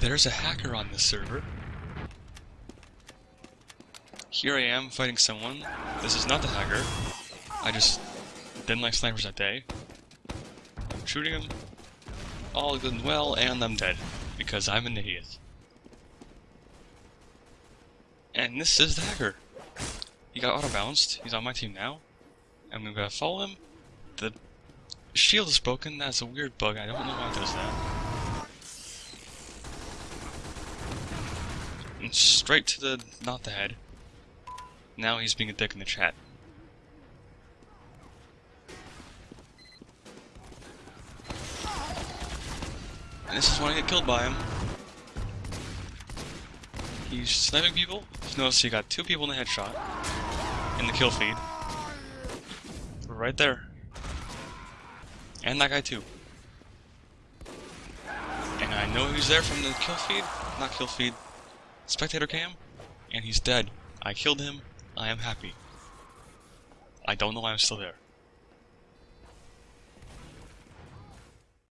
There's a hacker on this server. Here I am fighting someone. This is not the hacker. I just didn't like snipers that day. I'm shooting him. All good and well, and I'm dead. Because I'm an idiot. And this is the hacker. He got auto-bounced. He's on my team now. I'm gonna follow him. The shield is broken. That's a weird bug. I don't know why it does that. Mm, straight to the... not the head. Now he's being a dick in the chat. And this is when I get killed by him. He's sniping people. Notice he got two people in the headshot. In the kill feed. Right there. And that guy too. And I know he's there from the kill feed. Not kill feed. Spectator cam. And he's dead. I killed him. I am happy. I don't know why I'm still there.